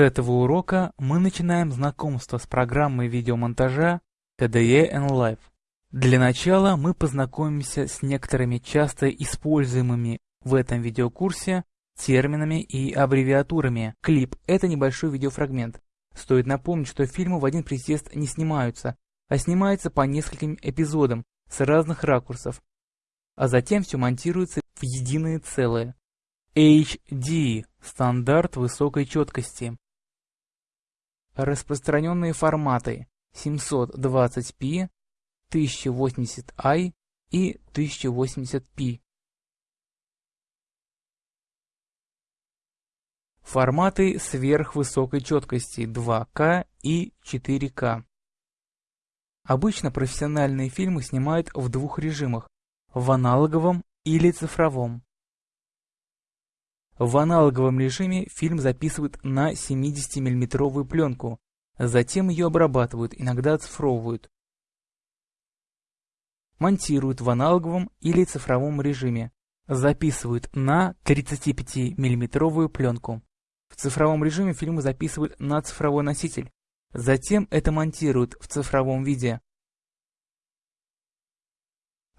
С этого урока мы начинаем знакомство с программой видеомонтажа KDE Live. Для начала мы познакомимся с некоторыми часто используемыми в этом видеокурсе терминами и аббревиатурами. Клип – это небольшой видеофрагмент. Стоит напомнить, что фильмы в один присест не снимаются, а снимаются по нескольким эпизодам с разных ракурсов, а затем все монтируется в единое целое. HD – стандарт высокой четкости. Распространенные форматы 720p, 1080i и 1080p. Форматы сверхвысокой четкости 2К и 4К. Обычно профессиональные фильмы снимают в двух режимах – в аналоговом или цифровом. В аналоговом режиме фильм записывают на 70 миллиметровую пленку, затем ее обрабатывают, иногда оцифровывают. Монтируют в аналоговом или цифровом режиме, записывают на 35 миллиметровую пленку. В цифровом режиме фильмы записывают на цифровой носитель, затем это монтируют в цифровом виде.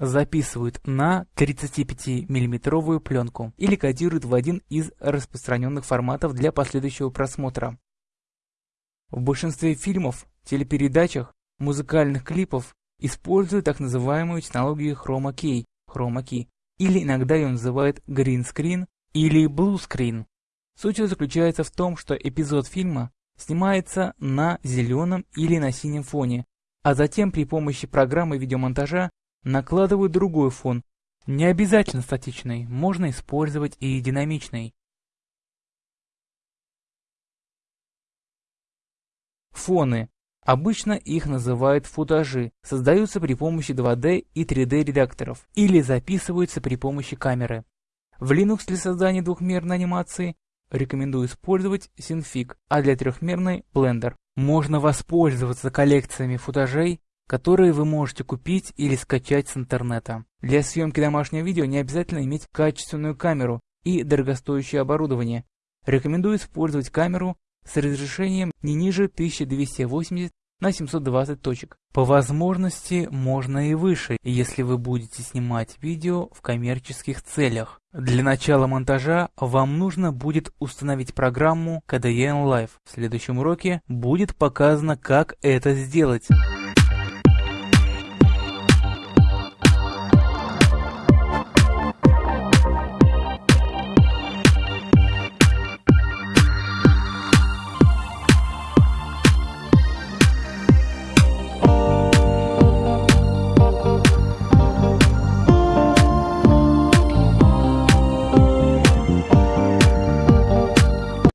Записывают на 35 миллиметровую пленку или кодируют в один из распространенных форматов для последующего просмотра. В большинстве фильмов, телепередачах, музыкальных клипов используют так называемую технологию Chroma Key или иногда ее называют Green Screen или Blue Screen. Суть заключается в том, что эпизод фильма снимается на зеленом или на синем фоне, а затем при помощи программы видеомонтажа накладывают другой фон, не обязательно статичный, можно использовать и динамичный. Фоны. Обычно их называют футажи, создаются при помощи 2D и 3D редакторов или записываются при помощи камеры. В Linux для создания двухмерной анимации рекомендую использовать Synfig, а для трехмерной Blender. Можно воспользоваться коллекциями футажей, которые вы можете купить или скачать с интернета. Для съемки домашнего видео не обязательно иметь качественную камеру и дорогостоящее оборудование. Рекомендую использовать камеру с разрешением не ниже 1280 на 720 точек. По возможности можно и выше, если вы будете снимать видео в коммерческих целях. Для начала монтажа вам нужно будет установить программу KDE Live. В следующем уроке будет показано, как это сделать.